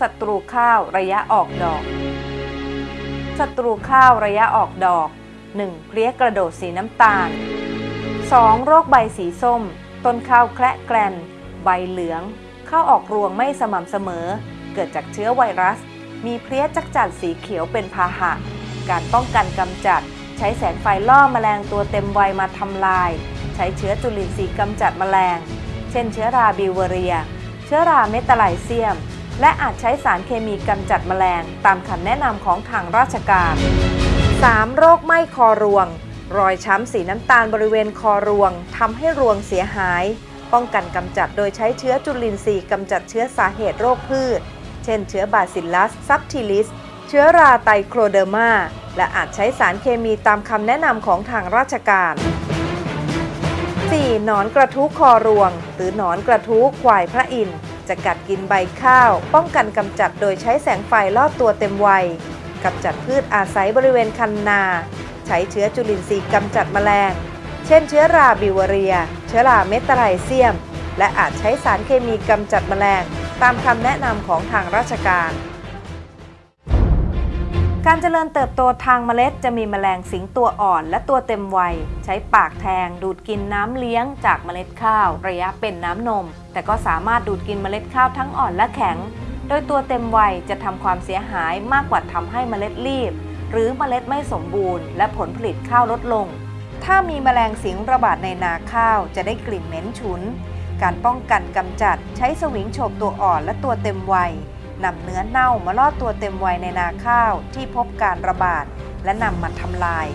ศัตรูข้าวระยะออกดอก ศัตรูข้าวระยะออกดอก 1. เพลี้ยกระโดดสีน้ำตาล 2. โรคใบสีส้ม ต้นข้าวแคระแกลน ใบเหลือง ข้าวออกรวงไม่สม่ำเสมอ เกิดจากเชื้อไวรัส มีเพลี้ยจักจั่นสีเขียวเป็นพาหะ การป้องกันกำจัด ใช้แสงไฟล่อแมลงตัวเต็มวัยมาทำลาย ใช้เชื้อจุลินทรีย์กำจัดแมลง เช่น เชื้อราบิวเวอเรีย เชื้อราเมตาไลเซียม และอาจใช้สารเคมีกำจัดแมลง ตามคำแนะนำของทางราชการ 3. โรคไหม้คอรวง รอยช้ำสีน้ำตาลบริเวณคอรวงทำให้รวงเสียหาย ป้องกันกำจัดโดยใช้เชื้อจุลินทรีย์กำจัดเชื้อสาเหตุโรคพืช เช่น เชื้อบาซิลลัสซับทิลิส เชื้อราไตรโคเดอร์มา และอาจใช้สารเคมีตามคำแนะนำของทางราชการ 4. หนอนกระทู้คอรวง หรือหนอนกระทู้ควายพระอินทร์ จะกัดกินใบข้าว ป้องกันกำจัดโดยใช้แสงไฟล่อตัวเต็มวัยกำจัดพืชอาศัยบริเวณคันนา ใช้เชื้อจุลินทรีย์กำจัดแมลง เช่น เชื้อราบิวเวอเรีย เชื้อราเมตาไลเซียม และอาจใช้สารเคมีกำจัดแมลง ตามคำแนะนำของทางราชการ การเจริญเติบโตทางเมล็ดจะมีแมลงสิงตัวอ่อนและตัวเต็มวัย ใช้ปากแทง ดูดกินน้ำเลี้ยงจากเมล็ดข้าว ระยะเป็นน้ำนม แต่ก็สามารถดูดกินเมล็ดข้าวทั้งอ่อนและแข็ง โดยตัวเต็มวัยจะทำความเสียหายมากกว่าทำให้เมล็ดรีบ หรือเมล็ดไม่สมบูรณ์ และผลผลิตข้าวลดลง ถ้ามีแมลงสิงระบาดในนาข้าวจะได้กลิ่นเหม็นฉุน การป้องกันกำจัดใช้สวิงโฉบตัวอ่อนและตัวเต็มวัย นำเนื้อเน่ามาล่อตัวเต็มวัยในนาข้าวที่พบการระบาด และนำมาทำลาย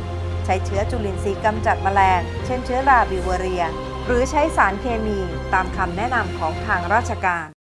ใช้เชื้อจุลินทรีย์กำจัดแมลง เช่นเชื้อราบิวเวเรีย หรือใช้สารเคมีตามคำแนะนำของทางราชการ